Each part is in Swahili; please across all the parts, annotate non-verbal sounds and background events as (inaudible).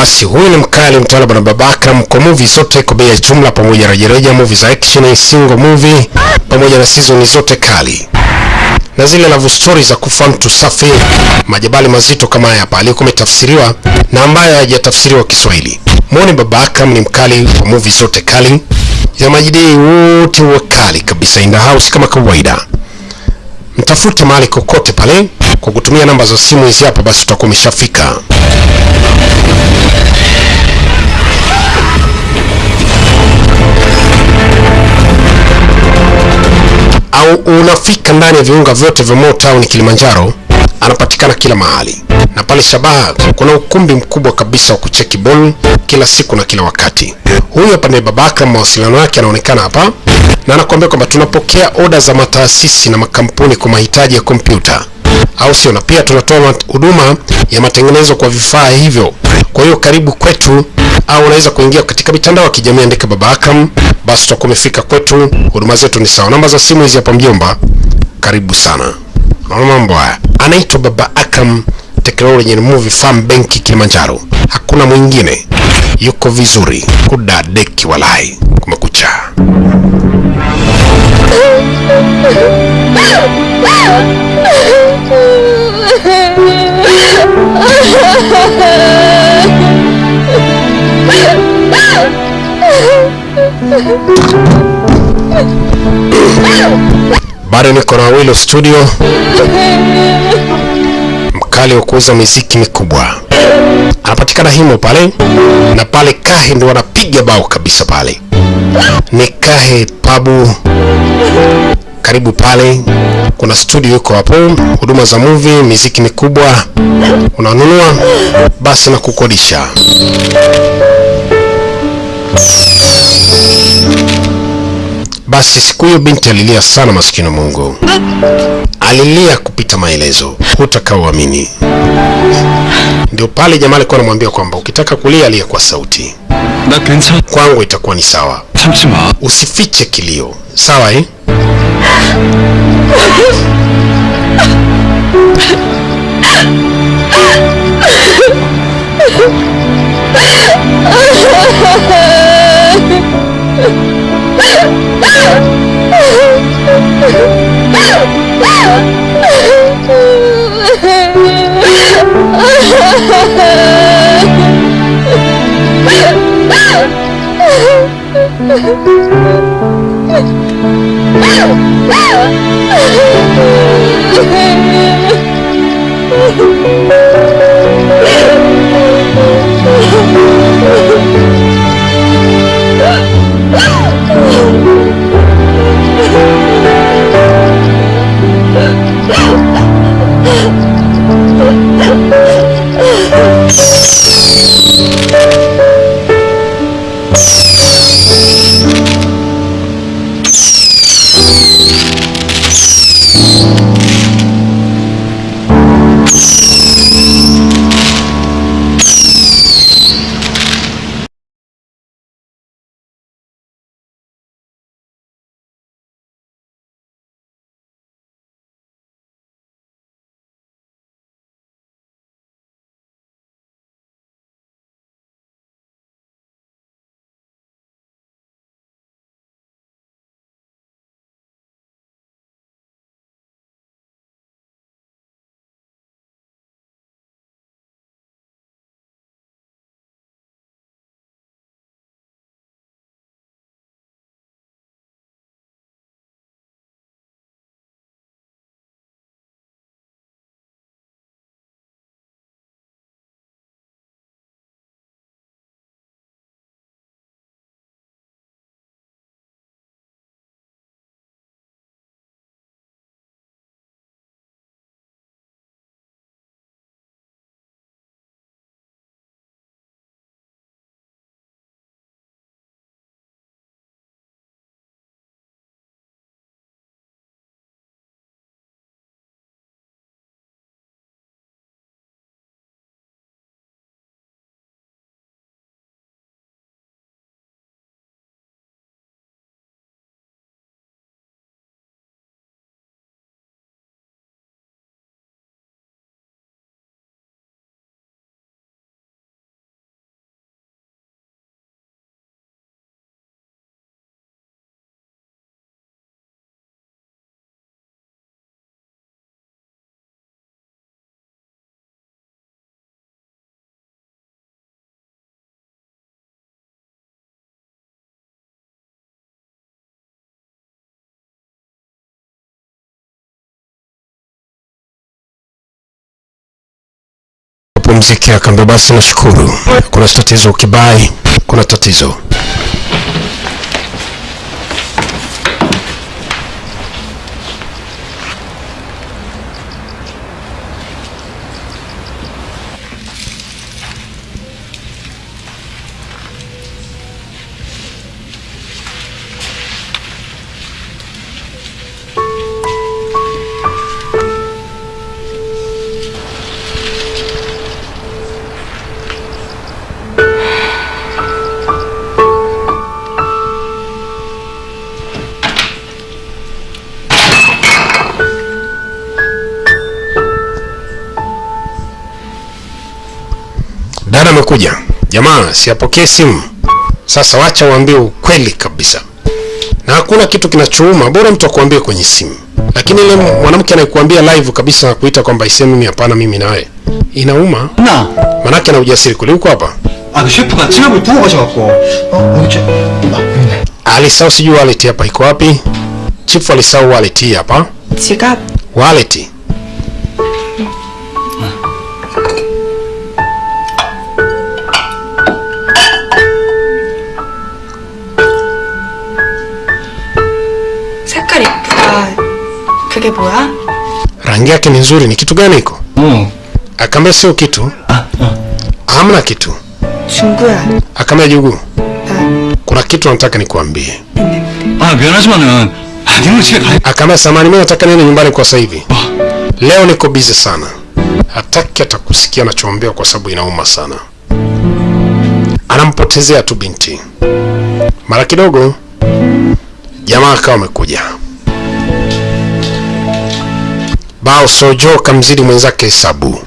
Basi huyu ni mkali mtawala bwana Baba Akram kwa movie zote kwa bei ya jumla, pamoja na rejareja, movie za action, single movie, pamoja na season zote kali na zile love stories za kufa mtu safi, majabali mazito kama haya hapa aliyokuwa umetafsiriwa na ambayo hajatafsiriwa Kiswahili. Muone Baba Akram ni mkali kwa movie zote kali ya majidii wote wakali kabisa, in the house kama kawaida. Mtafute mahali kokote pale kwa kutumia namba za simu hizi hapa, basi utakuwa umeshafika. au unafika ndani ya viunga vyote vya Motown Kilimanjaro, anapatikana kila mahali. Na pale Shabaha kuna ukumbi mkubwa kabisa wa kucheki ball kila siku na kila wakati. Huyu hapa ni Baba Akram, mawasiliano yake anaonekana hapa, na anakuambia kwamba tunapokea oda za mataasisi na makampuni kwa mahitaji ya kompyuta, au sio? Na pia tunatoa huduma ya matengenezo kwa vifaa hivyo. Kwa hiyo karibu kwetu, au unaweza kuingia katika mitandao ya kijamii, andika Baba Akram, basi utakuwa umefika kwetu. Huduma zetu ni sawa. Namba za simu hizi hapa mjomba, karibu sana. Naona mambo haya, anaitwa Baba Akram Technology and Movie Farm Bank Kilimanjaro, hakuna mwingine, yuko vizuri. Kudadeki, walai. Kumekucha. Bado niko na Studio, mkali wa kuuza miziki mikubwa, anapatikana himo pale na pale Kahe ndo wanapiga bao kabisa pale, ni Kahe Pabu, karibu pale. Kuna studio yuko hapo, huduma za movie, miziki mikubwa, unanunua basi na kukodisha. Basi siku hiyo binti alilia sana, maskini Mungu, alilia kupita maelezo, hutakaoamini. Ndio pale jamaa alikuwa anamwambia kwamba ukitaka kulia lia kwa sauti, kwangu itakuwa ni sawa, usifiche kilio, sawa eh? (laughs) Duh. Dios. Mziki akaambia basi nashukuru. Kuna tatizo kibai kuna tatizo umekuja jamaa, siapokee simu. Sasa wacha waambie ukweli kabisa, na hakuna kitu kinachouma, bora mtu akuambie kwenye simu. Lakini ile mwanamke anayekuambia live kabisa kuita kwamba isemi mimi hapana, mimi nawe, inauma. Na? Manake, ana ujasiri kule uko hapa? Alisahau, sijui wallet hapa iko wapi. Chifu alisau wallet hapa, wallet. kake poa. Ah. Rangi yake ni nzuri, ni kitu gani iko? Mm. Akambe sio kitu. Ah, ah. Hamna kitu. Chungua. Akambe jugu. Ah. Kuna kitu nataka nikuambie. Ah, mianashimanen. Ah, Ndiyo chika. Akambe samani, mimi nataka nini nyumbani kwa sasa hivi. Ah. Leo niko busy sana. Hataki atakusikia anachoombea kwa sababu inauma sana. Anampotezea tu binti. Mara kidogo jamaa akawa amekuja. bao sojo kamzidi mwenzake hesabu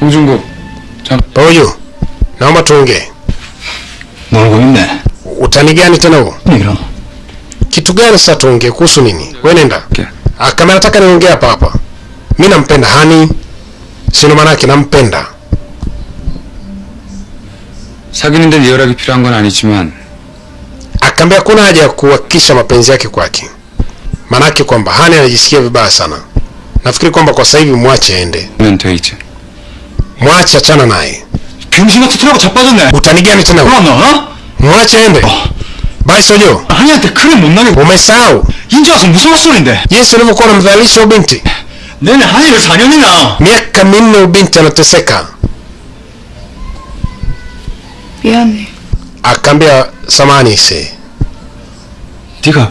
홍준국, 참, pamoja naomba tuongee 놀고 있네. utani gani tena huo 이런. kitu gani sasa tuongee kuhusu nini we nenda Okay. Ah, kama nataka niongee hapa hapa mi nampenda hani sino maanake nampenda 사귀는데 리얼하게 필요한 건 아니지만 akaambia kuna haja ya kuhakikisha mapenzi yake kwake maanake kwamba hani anajisikia vibaya sana nafikiri kwamba kwa sasa hivi mwache aende 면 돼 이제 mwache achana naye 병신 같은 소리하고 자빠졌네. utani gani tena huo? 그럼 너, 어? mwache aende bai sojo 한이한테 그래 못나게 umesahau 인제 와서 무슨 헛소리인데? jinsi ulivyokuwa unamdhalilisha ubinti 내내 한이를 4년이나. miaka minne ubinti anateseka 미안해. akaambia samani ise 네가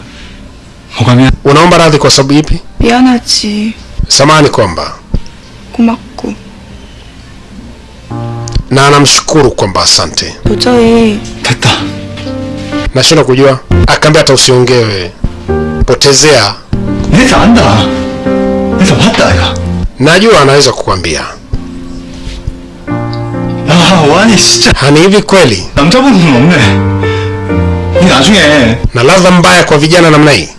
뭐가 미안? unaomba radhi kwa sababu ipi 미안하지. samani kwamba kumaku na anamshukuru kwamba asante. Potoe tata. Nashinda kujua. Akaambia hata usiongee wewe. Potezea. Neza anda. Neza wataya najua anaweza kukwambia ah wani sicha. Hani hivi kweli? Na ladha mbaya kwa vijana namna hii.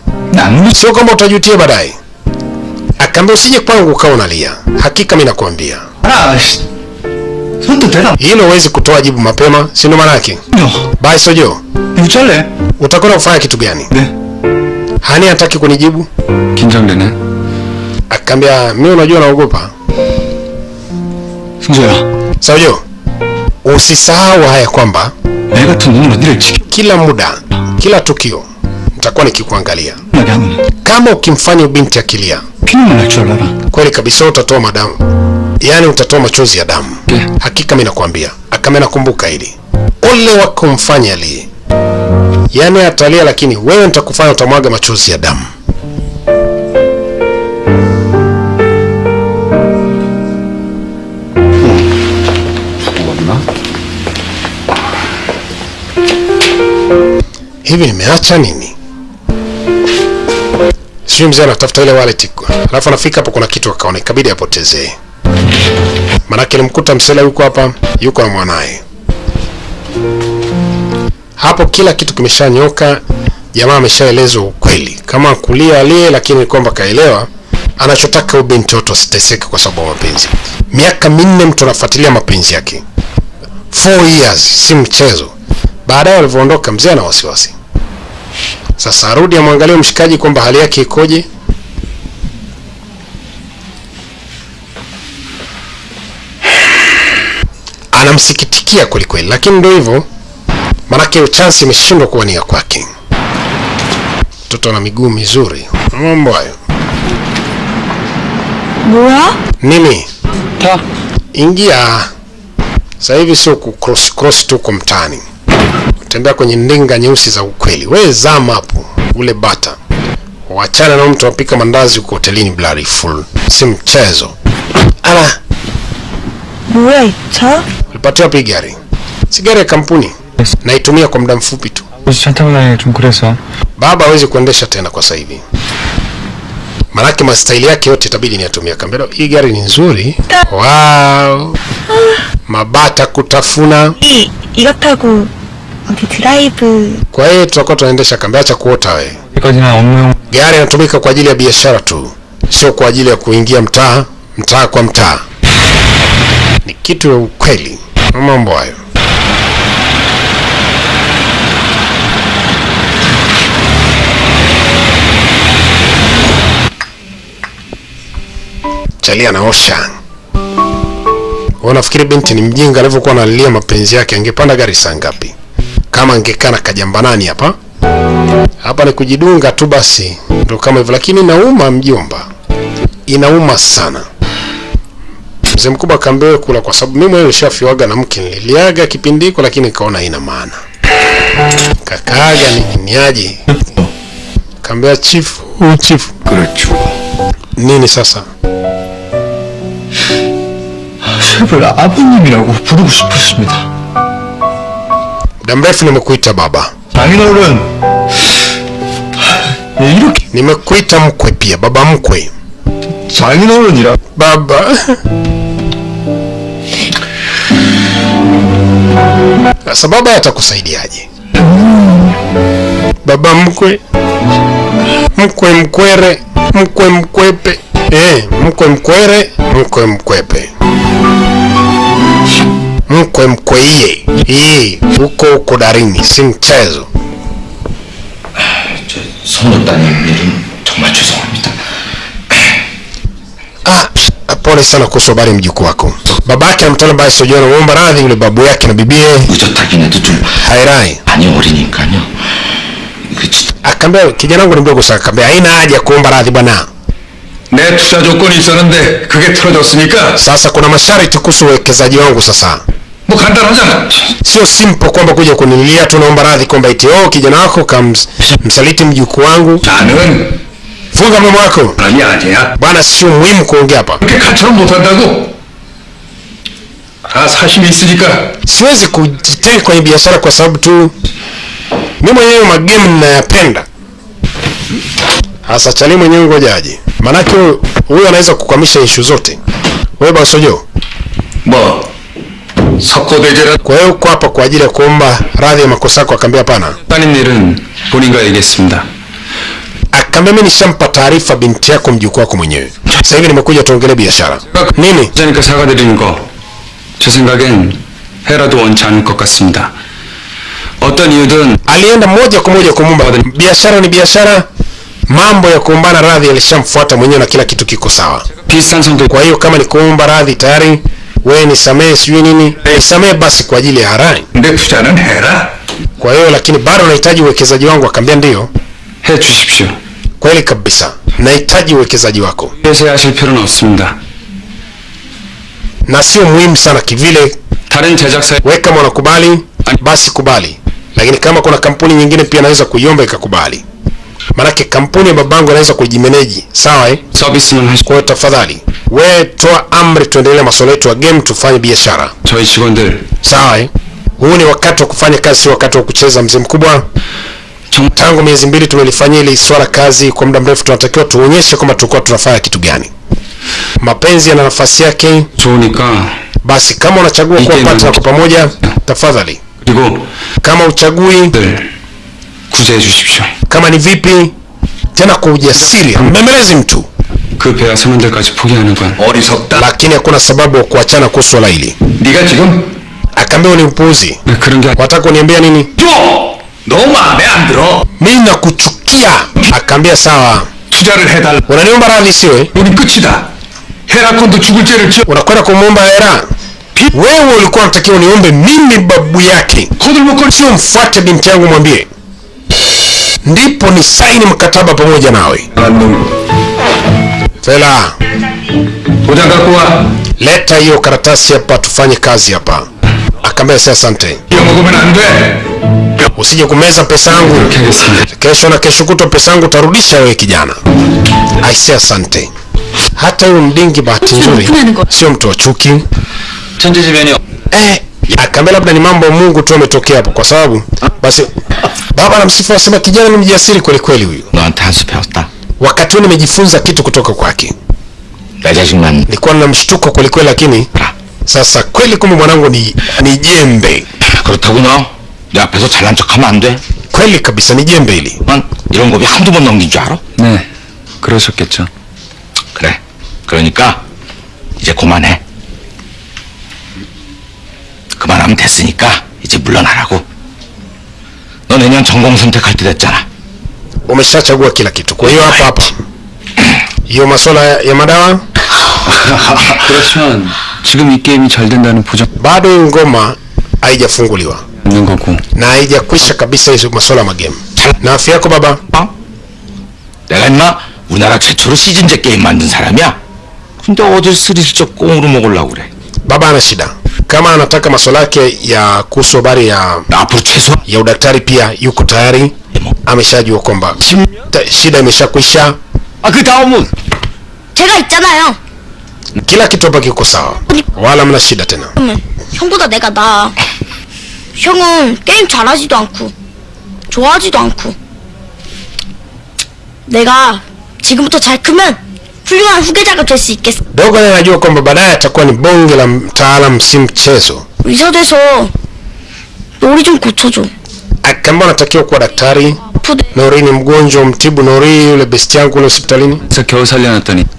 Sio kwamba utajutia baadaye kambe usije kwangu ukawa unalia, hakika mimi nakwambia hilo huwezi kutoa jibu mapema, si ndo maana yake? Basi Sojo, utakwenda kufanya kitu gani? Hani hataki kunijibu. Kinjonde ne. Akambia mimi, unajua naogopa. Sojo, usisahau haya kwamba kila muda, kila tukio nitakuwa nikikuangalia. Kama ukimfanya ubinti akilia Kinyume na kisha. Kweli kabisa utatoa madamu. Yaani utatoa machozi ya damu. Yeah. Hakika mimi nakwambia. Akame nakumbuka hili. Ole wakumfanya li. Yaani atalia lakini wewe nitakufanya utamwaga machozi ya damu. Hmm. Hivi nimeacha nini? Sijui mzee anatafuta ile wallet. Alafu anafika hapo kuna kitu akaona ikabidi apotezee manake alimkuta msela yuko hapa yuko na mwanaye. Hapo kila kitu kimeshanyoka jamaa ameshaelezwa ukweli. Kama kulia aliye, lakini kwamba kaelewa anachotaka binti yote asiteseke kwa sababu ya mapenzi. Miaka minne mtu anafuatilia mapenzi yake. 4 years si mchezo. Baadaye walivyoondoka, mzee ana wasiwasi sasa arudi amwangalie mshikaji kwamba hali yake ikoje. Anamsikitikia kwelikweli, lakini ndio hivyo, maanake chansi imeshindwa kuwa ni kwake. Mtoto na miguu mizuri, mambo hayo. Nini? Ta. Ingia sasa hivi, sio cross cross tu kwa mtaani kutembea kwenye ndinga nyeusi za ukweli. wewe zama hapo, ule bata, wachana na mtu apika mandazi huko hotelini blari full, si mchezo. Ala, Mweta, ulipatiwa wapi gari? Si gari ya kampuni, yes. naitumia kwa muda mfupi tu. Baba hawezi kuendesha tena kwa sasa hivi, manake mastaili yake yote itabidi niyatumia. Kambero, hii gari ni nzuri. Wow, mabata kutafuna I, mpiti live. Kwa hiyo tutakuwa tunaendesha kambi, acha kuota wewe. Gari inatumika kwa ajili ya biashara tu, sio kwa ajili ya kuingia mtaa mtaa kwa mtaa. Ni kitu ya ukweli, mambo hayo. Chalia anaosha. Wanafikiri binti ni mjinga, alivyokuwa analilia mapenzi yake, angepanda gari saa ngapi? kama ngekana kajambanani hapa. Hapa ni kujidunga tu basi, ndo kama hivyo, lakini nauma mjomba, inauma sana. Mzee mkubwa kaambiwe kula, kwa sababu mimi mwenyewe nishafiwaga na mke, niliaga kipindi hiko, lakini nikaona haina maana. Kakaaga ni niaje, kambea chifu, huyu chifu. Nini sasa? muda mrefu nimekuita baba. (sighs) Nimekuita mkwe pia, baba mkwe. Baba. Sasa baba atakusaidiaje? Baba mkwe, mkwe mkwere, mkwe mkwepe, eh, mkwe mkwere, mkwe mkwepe mkwe mkweiye, hii huko huko darini, si mchezo. 저 손을 따는 일은 정말 죄송합니다. Ah, pole sana kuhusu habari mjukuu wako. Babake na mtoto ambaye sijui anamuomba radhi yule babu yake na bibie 의젓하긴 해도 좀 hairai. 많이 어리니까요. 그 지- Akaambia kijana wangu ni mdogo sana, akaambia haina haja ya kuomba radhi bwana. 내 투자 조건이 있었는데 그게 틀어졌으니까 Sasa kuna masharti kuhusu uwekezaji wangu sasa. Sio simple kwamba kuja kunililia tu naomba radhi kwamba iti oh, kijana wako kams msaliti mjuku wangu. Funga mdomo wako. Bwana, sio muhimu kuongea hapa. Siwezi kujitenga kwenye biashara kwa sababu tu mi mwenyewe magemu ninayapenda. Hasa mwenyewe ngojaji maanake huyu anaweza kukwamisha ishu zote. webasojo kwa uko hapa kwa ajili ya kuomba radhi ya makosa yako? Akaambia hapana. Akaambia mimi nishampa taarifa binti yako, mjukuu wako mwenyewe. Sasa hivi nimekuja tuongele biashara nini. Alienda moja kwa moja kumwomba. Biashara ni biashara, mambo ya kuumbana radhi yalishamfuata mwenyewe na kila kitu kiko sawa. Kwa hiyo kama ni kuomba radhi tayari wewe nisamehe sijui nini, nisamehe basi kwa ajili ya harani. Kwa hiyo lakini bado nahitaji uwekezaji wangu. akaambia ndio, kweli kabisa, nahitaji uwekezaji wako. Na sio muhimu sana kivile. Weka mwanakubali basi kubali, lakini kama kuna kampuni nyingine pia naweza kuiomba ikakubali. maanake kampuni ya babangu anaweza kujimeneji, sawa eh? 서비스만 하시 Kwa hiyo tafadhali wewe toa amri, tuendelee masuala yetu ya game, tufanye biashara, 저희 직원들 sawa eh? Huu ni wakati wa kufanya kazi, si wakati wa kucheza. Mzee mkubwa, 정 tangu miezi mbili tumelifanyia ile swala kazi kwa muda mrefu, tunatakiwa tuonyeshe kwamba tulikuwa tunafanya kitu gani. Mapenzi yana nafasi yake, 좋으니까 basi kama unachagua kuwa Ikiwa partner ina- kwa pamoja, tafadhali. 그리고 Kama uchagui, 들 구제해 주십시오. kama ni vipi, tena kwa ujasiri, mbembelezi mtu, 그 배와 선원들까지 포기하는 건 어리석다. lakini hakuna sababu ya kuachana kuhusu swala hili. 네가 지금 Akaambia ni upuuzi. 그런 게 아니- Wataka kuniambia nini? 줘. 너 마음에 안 들어. Mimi nakuchukia. Akaambia sawa, 투자를 해달라. unaniomba radhi sio? eh? 우리 끝이다. 헤라콘도 죽을 죄를 지어 Unakwenda kumwomba hera, wewe ulikuwa unatakiwa niombe mimi babu yake sio mfuate binti yangu mwambie ndipo ni saini mkataba pamoja nawe. Fela utaka kuwa? Leta hiyo karatasi hapa, tufanye kazi hapa. Akamwambia sasa, asante, usije kumeza pesa angu kesho na kesho kuto pesa angu utarudisha wewe kijana. say sante Hata yu mdingi bahati nzuri sio mtu wa chuki. Eh akaambia labda ni mambo ya mungu tu ametokea hapo kwa sababu basi baba anamsifu asema kijana ni mjasiri kweli kweli huyu 너한테 한 수 배웠다. wakati huu nimejifunza kitu kutoka kwake 내 자식만 nilikuwa na mshtuko kweli kweli lakini sasa kweli kumbe mwanangu ni ni jembe 그렇다고 너 내 앞에서 잘난 척하면 안 돼. kweli kabisa ni jembe hili 난 이런 고비 한두 번 넘긴 줄 알아? 네, 그러셨겠죠. 그래. 그러니까 이제 그만해. 그만하면 됐으니까 이제 물러나라고. 너 내년 전공 선택할 때 됐잖아. umeshachagua kila kitu kwa hiyo hapa hapa hiyo masuala ya ya madawa 그렇지만 지금 이 게임이 잘 된다는 보장 bado hii ngoma haijafunguliwa 있는 거고 na haijakwisha kabisa hizo masuala ya magemu na afya yako baba 어? 내가 임마 우리나라 최초로 시즌제 게임 만든 사람이야. 근데 어딜 스리슬쩍 꽁으로 먹으려고 그래. baba ana shida kama anataka masuala yake ya kuhusu habari ya 나 앞으로 최소 ya udaktari pia yuko tayari ameshajua kwamba ta- shida imeshakwisha 아그 다음은 제가 있잖아요. kila kitu hapa kiko sawa wala mna shida tena 그러면 형보다 내가 나아. 형은 게임 잘하지도 않고 좋아하지도 않고. 내가 지금부터 잘 크면 Dogo naye anajua kwamba baadaye atakuwa ni bonge la mtaalamu, si mchezo. Kama anatakiwa kuwa daktari. Nori ni mgonjwa, mtibu Nori. Yule besti yangu kule hospitalini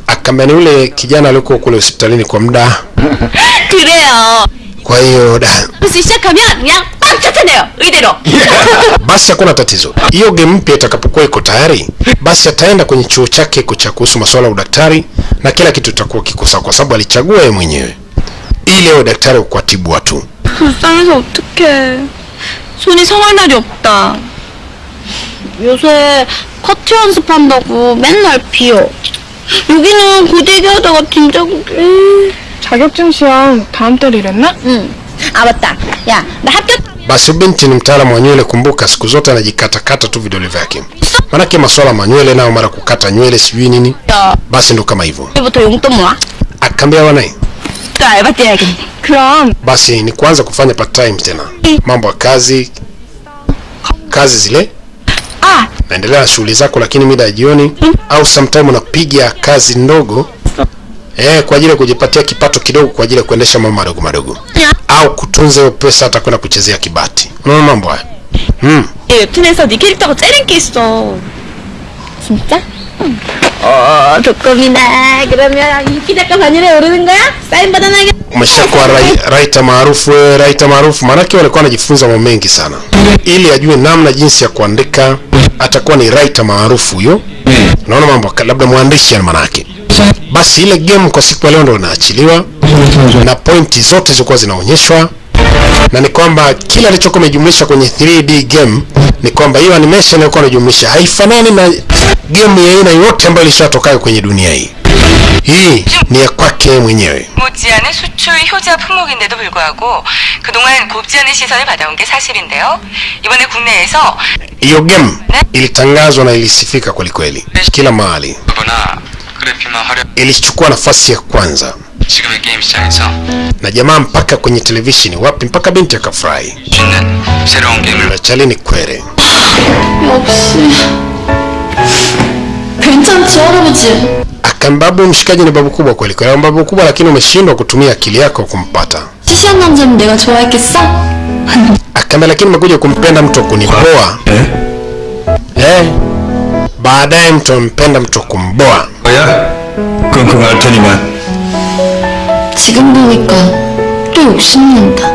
akamani, yule kijana aliyekuwa kule hospitalini kwa muda (laughs) kwa hiyo da 벌써 시작하면 그냥 빵 쫓아내요. 의대로. (laughs) basi hakuna tatizo hiyo game mpya itakapokuwa iko tayari basi ataenda kwenye chuo chake iko cha kuhusu masuala ya udaktari na kila kitu itakuwa kiko sawa kwa sababu alichagua yeye mwenyewe ili awe daktari wa kuwatibu watu 불쌍해서 어떡해. 손이 성할 날이 없다. 요새 커트 연습한다고 맨날 비어. 여기는 고데기 하다가 진짜고. 자격증 시험 다음 달이랬나? 응. 아 맞다. 야, 나 학교 basi huyu binti ni mtaalamu wa nywele kumbuka siku zote anajikatakata tu vidole vyake manake masuala manywele nao mara kukata nywele sijui nini basi ndo kama hivyo 때부터 용돈 모아. akaambia wanaye 또 알바 뛰어야겠네. 그럼 basi ni kuanza kufanya part time tena mambo ya kazi kazi zile 아, naendelea na shughuli zako lakini mida ya jioni au sometime unapiga kazi ndogo eh, kwa ajili ya kujipatia kipato kidogo kwa ajili ya kuendesha mambo madogo madogo au kutunza hiyo pesa hata kwenda kuchezea kibati unaona mambo haya mm. 얘 웹툰에서 네 캐릭터가 째린 게 있어. 진짜? 응. 어, 조금이나 그러면 인기 작가 반열에 오르는 거야? 사인 받아놔야겠다. umeshakuwa rai- raita maarufu wewe raita maarufu maanake walikuwa anajifunza mambo mengi sana ili ajue namna jinsi ya kuandika atakuwa ni raita maarufu huyo naona mambo ka- labda mwandishi yani manake basi ile game kwa siku ya leo ndo inaachiliwa na pointi zote zilikuwa zinaonyeshwa na ni kwamba kila alichokuwa amejumlisha kwenye 3D game ni kwamba hiyo animation alikuwa anajumlisha haifanani na game ya aina yote ambayo ilishatokayo kwenye dunia hii hii ni ya kwake yeye mwenyewe 못지않은 수출 효자 품목인데도 불구하고 그동안 곱지 않은 시선을 받아온 게 사실인데요. 이번에 국내에서 hiyo game ilitangazwa na ilisifika kwelikweli kila mahali ilichukua nafasi ya kwanza. Na jamaa mpaka kwenye televisheni. Wapi? Mpaka binti akafurahi. Rachali ni kwere. Akambabu mshikaji ni babu kubwa kweli kweli. Babu kubwa lakini umeshindwa kutumia akili yako kumpata. Akaambia lakini umekuja kumpenda mtu wakunipoa eh? eh? baadaye mtu ampenda mtu kumboa. 뭐야? 끙끙 앓 테니만 지금 보니까 또 욕심난다.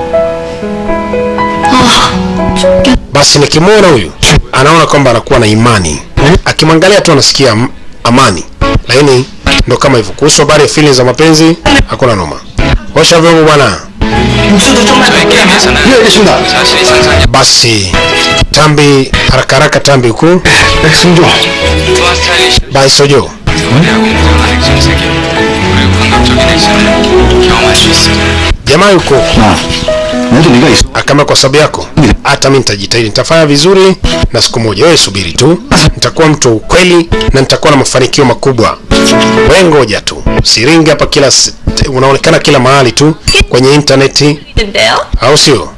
아, 죽겠. basi nikimwona huyu anaona kwamba anakuwa na imani akimwangalia tu anasikia am- amani lakini ndo kama hivyo kuhusu habari ya feelings za mapenzi hakuna noma osha vyombo bwana 육수도 좀만 저희 게임에서는 예 알겠습니다 사실이 상상이 Basi tambi haraka haraka tambi huku 백승 Jamaa yuko. Akama, kwa sababu yako. Hata mimi nitajitahidi, nitafanya vizuri, na siku moja, wewe subiri tu, nitakuwa mtu wa ukweli na nitakuwa na mafanikio makubwa. Wewe ngoja tu, siringi hapa, kila unaonekana kila mahali tu kwenye intaneti, au sio?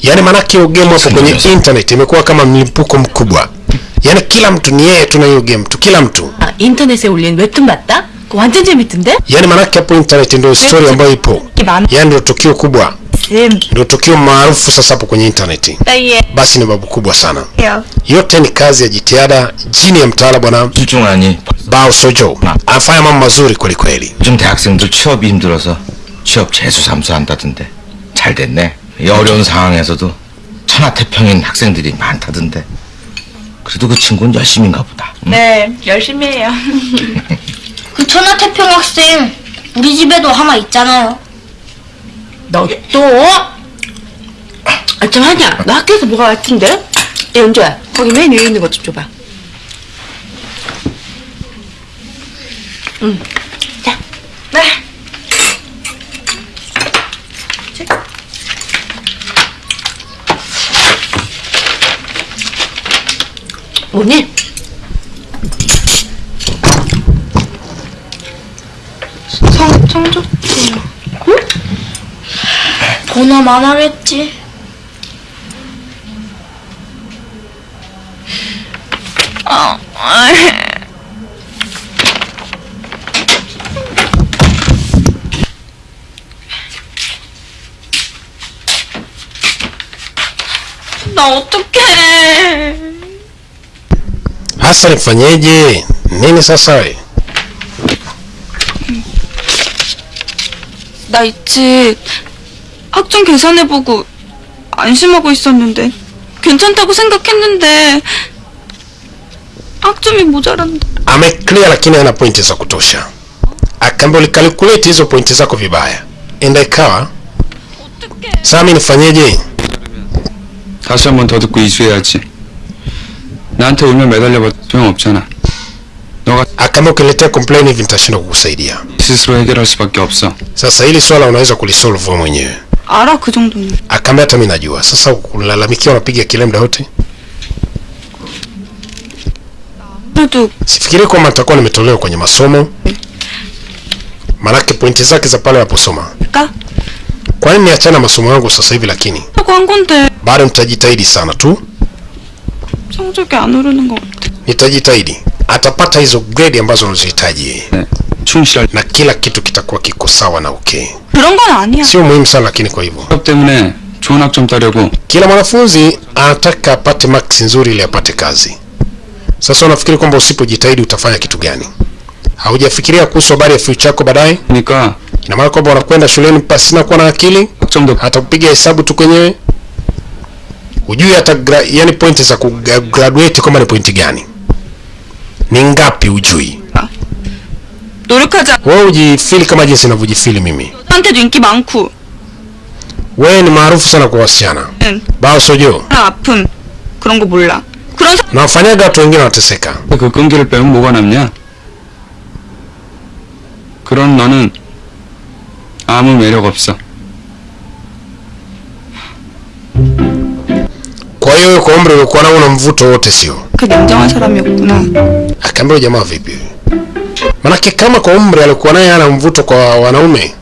Yaani maanake hiyo game hapo kwenye intaneti imekuwa kama mlipuko mkubwa, yaani kila mtu ni yeye tu na hiyo game tu, kila mtu. 인터넷에 올린 웹툰 맞다? 그거 완전 재밌던데? yaani manake hapo internet ndio story ambayo ipo yaani ndio tukio kubwa 쌤. ndio tukio maarufu sasa hapo kwenye internet basi ni babu kubwa sana yote ni kazi ya jitihada chini ya mtaala bwana bao sojo anafanya mambo mazuri kweli kweli 요즘 대학생들 취업이 힘들어서 취업 재수 삼수한다던데 잘 됐네 이 어려운 상황에서도 천하태평인 학생들이 많다던데 그래도 그 친구는 열심인가 보다 응? 네, 열심히 해요. (laughs) 그 천하태평 학생 우리 집에도 하나 있잖아요. 너 또? 아, 좀 하냐? 너 학교에서 뭐가 같은데? 야, 연주야. 거기 맨 위에 있는 것 좀 줘봐. 응. 자. 네. 뭐니? 성, 성적표. 응? 번호 만하겠지. 아, 어, 어. 나 어떡해. hasa nifanyeje nini sasa we 나 있지. 학점 계산해보고 안심하고 있었는데 괜찮다고 생각했는데 학점이 모자란다. ameclear lakini ana pointi za kutosha akaambia ulikalkulate hizo pointi zako vibaya enda ikawa sasa mi nifanyeje 다시 한 번 더 듣고 이수해야지. 나한테 울면 매달려봐도 소용없잖아. 너가 akaambia ukiletea complain hivi nitashindwa kukusaidia 스스로 해결할 수밖에 없어. sasa hili swala unaweza kulisolve wewe mwenyewe 알아 그 정도는. akaambia hata mi najua sasa kulalamikia unapiga kile muda wote 그래도 sifikiri kwamba nitakuwa nimetolewa kwenye masomo manake pointi zake za pale anaposoma 까? kwa nini niachana na masomo yangu sasa hivi lakini 하고 한 건데 bado nitajitahidi sana tu 성적이 안 오르는 것 같아. nitajitahidi atapata hizo grade ambazo unazihitaji yeye. 네. 충실할 na kila kitu kitakuwa kiko sawa na okay 그런 건 아니야. sio muhimu sana lakini kwa hivyo 취업 때문에 좋은 학점 따려고 kila mwanafunzi anataka apate maksi nzuri ili apate kazi sasa unafikiri kwamba usipojitahidi utafanya kitu gani haujafikiria kuhusu habari ya future yako baadaye 그러니까 ina maana kwamba unakwenda shuleni pasina kuwa na akili 학점도 hata kupiga hesabu tu kwenyewe hujui hata gra, yani pointi za kugraduate kwamba ni pointi gani ni ngapi hujui 노력하지 않- wewe ujifili kama jinsi ninavyojifili mimi 한테도 인기 많고 wewe ni maarufu sana kwa wasichana 응. bao sojo 사람 아픔 그런 거 몰라. 그런 사... na wafanyaga watu wengine wanateseka 그 끈기를 빼면 뭐가 남냐? 그런 너는 아무 매력 없어. wewe kwa umri uliokuwa nao una mvuto wote sio 그 냉정한 사람이었구나. akaambia huyu jamaa vipi manake kama kwa umri alikuwa naye ana mvuto kwa wanaume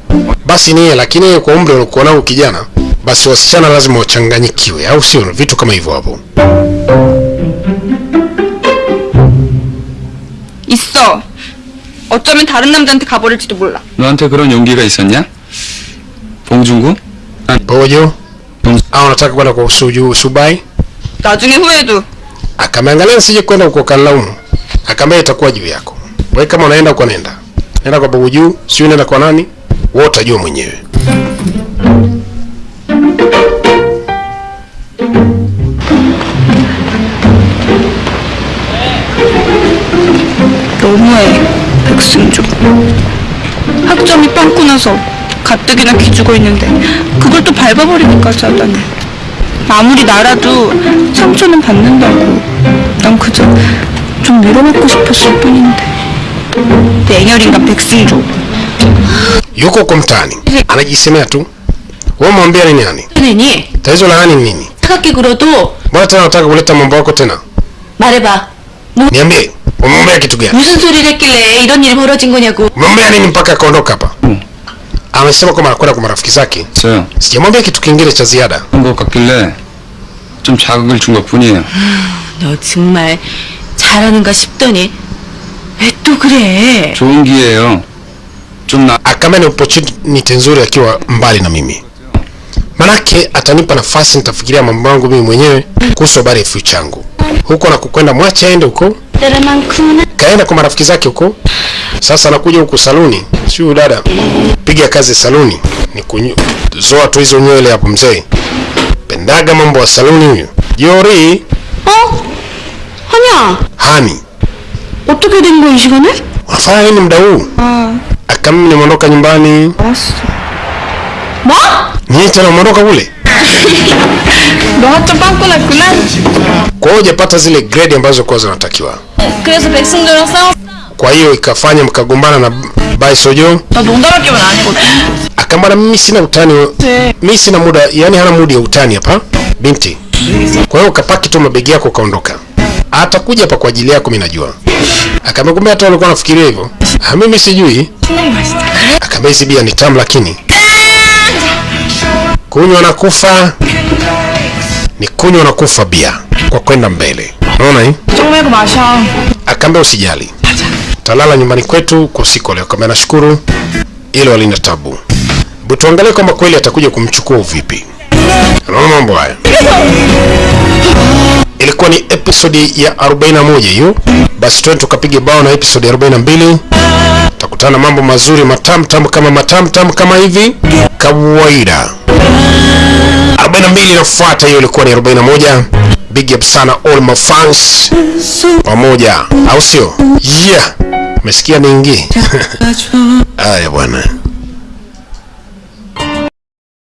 basi niye lakini yeye kwa umri alikuwa nao kijana basi wasichana lazima wachanganyikiwe au sio vitu kama hivyo hapo 있어. 어쩌면 다른 남자한테 가버릴지도 몰라. 너한테 그런 용기가 있었냐? 봉준구? pojo au unataka kwenda kwa suju subai 나중에 후회도 akameangalia nisije kwenda huko kalaumu akaambia itakuwa juu yako wewe kama unaenda uko nenda nenda kwa babu juu sio nenda kwa nani wewe utajua mwenyewe 너무해 백승조. 학점이 빵꾸 나서 가뜩이나 기죽어 있는데 그걸 또 밟아버리니까 짜다니. 아무리 나라도 상처는 받는다고. 난 그저 좀 밀어맞고 싶었을 뿐인데. 냉혈인간 백승조. yuko anajisemea tu wewe mwambia ni nani nini? tatizo la hani ni nini 차갑게 굴어도 mbona tena unataka kuleta mambo yako tena 말해봐. niambie umeombea kitu gani 무슨 소리를 했길래 이런 일이 벌어진 거냐고. umeombea nini mpaka akaondoka hapa amesema kwamba anakwenda kwa marafiki zake 저요. sijamwambia kitu kingine cha ziada 한것 같길래 좀 자극을 준 것뿐이에요. (sighs) 너 정말 잘하는가 싶더니 왜 또 그래? 좋은 기회예요. 좀 나. akaambia ni opportunity nzuri akiwa mbali na mimi manake atanipa nafasi nitafikiria mambo yangu mimi mwenyewe kuhusu habari ya future changu huko na kukwenda mwache aende huko 때만큼은 kaenda kwa marafiki zake huko Sasa nakuja huku saluni, sio dada, piga kazi saluni, ni kuzoa tu hizo nywele hapo. Mzee. Pendaga mambo ya saluni huyo. Jori. Oh, hanya. Hani. Utoke dengo ishikane, unafanya nini muda huu? Ah, akam nimeondoka nyumbani. Basi. Ma? Ni tena umeondoka kule? (laughs) Kwa hiyo hujapata zile grade ambazo kwa zinatakiwa kwa hiyo ikafanya mkagombana na Baisojo akambana mimi sina utani, mimi sina muda, yani hana mudi ya utani hapa binti. Kwa hiyo ukapaki tu mabegi yako ukaondoka, atakuja hapa kwa ajili yako, mimi najua. Akamwambia kumbe hata alikuwa anafikiria hivyo. Ah, mimi sijui. Akamwambia hizi bia ni tamu, lakini kunywa na kufa ni kunywa na kufa bia kwa kwenda mbele. Unaona hii? Akamwambia usijali talala nyumbani kwetu kwa usiku leo. Kama nashukuru ile alina tabu. Butuangalie kwamba kweli atakuja kumchukua vipi. Unaona mambo haya. Ilikuwa ni episodi ya 41 hiyo basi twende tukapiga bao na episodi ya 42 takutana mambo mazuri matamtam kama matamtam kama hivi. Kawaida. 42 inafuata hiyo ilikuwa ni 41 big up sana all my fans. Pamoja. Au sio? Yeah umesikia mingi? haya bwana